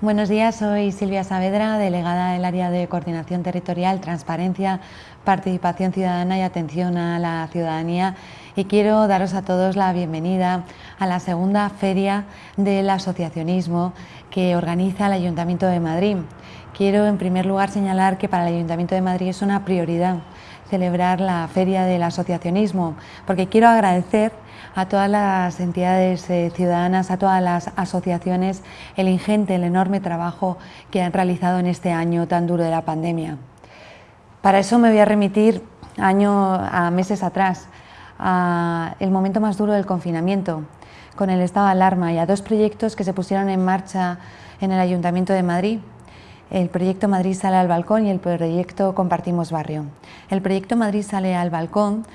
Buenos días, soy Silvia Saavedra, delegada del área de coordinación territorial, transparencia, participación ciudadana y atención a la ciudadanía y quiero daros a todos la bienvenida a la segunda feria del asociacionismo que organiza el Ayuntamiento de Madrid. Quiero en primer lugar señalar que para el Ayuntamiento de Madrid es una prioridad celebrar la Feria del Asociacionismo, porque quiero agradecer a todas las entidades eh, ciudadanas, a todas las asociaciones, el ingente, el enorme trabajo que han realizado en este año tan duro de la pandemia. Para eso me voy a remitir año, a meses atrás, a el momento más duro del confinamiento, con el estado de alarma y a dos proyectos que se pusieron en marcha en el Ayuntamiento de Madrid, el proyecto Madrid sale al balcón y el proyecto Compartimos Barrio. El proyecto Madrid sale al balcón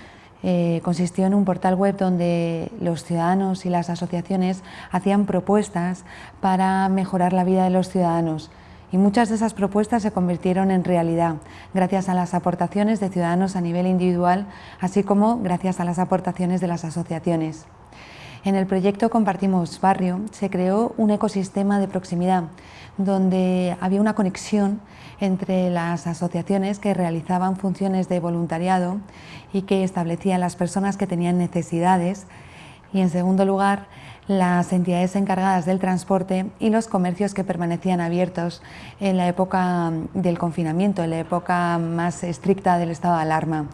eh, consistió en un portal web donde los ciudadanos y las asociaciones hacían propuestas para mejorar la vida de los ciudadanos y muchas de esas propuestas se convirtieron en realidad gracias a las aportaciones de ciudadanos a nivel individual, así como gracias a las aportaciones de las asociaciones. En el proyecto Compartimos Barrio se creó un ecosistema de proximidad donde había una conexión entre las asociaciones que realizaban funciones de voluntariado y que establecían las personas que tenían necesidades. Y en segundo lugar las entidades encargadas del transporte y los comercios que permanecían abiertos en la época del confinamiento, en la época más estricta del estado de alarma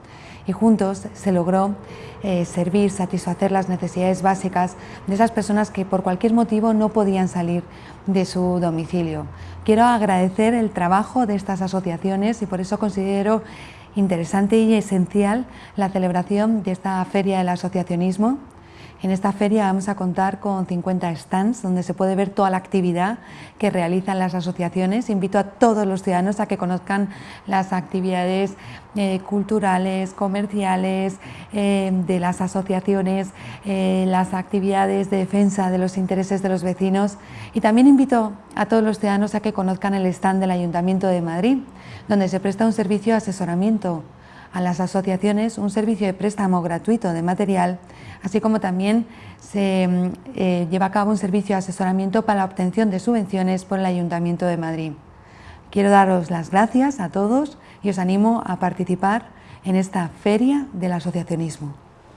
y juntos se logró eh, servir, satisfacer las necesidades básicas de esas personas que por cualquier motivo no podían salir de su domicilio. Quiero agradecer el trabajo de estas asociaciones y por eso considero interesante y esencial la celebración de esta Feria del Asociacionismo en esta feria vamos a contar con 50 stands donde se puede ver toda la actividad que realizan las asociaciones. Invito a todos los ciudadanos a que conozcan las actividades eh, culturales, comerciales, eh, de las asociaciones, eh, las actividades de defensa de los intereses de los vecinos y también invito a todos los ciudadanos a que conozcan el stand del Ayuntamiento de Madrid, donde se presta un servicio de asesoramiento a las asociaciones un servicio de préstamo gratuito de material, así como también se mm, eh, lleva a cabo un servicio de asesoramiento para la obtención de subvenciones por el Ayuntamiento de Madrid. Quiero daros las gracias a todos y os animo a participar en esta Feria del Asociacionismo.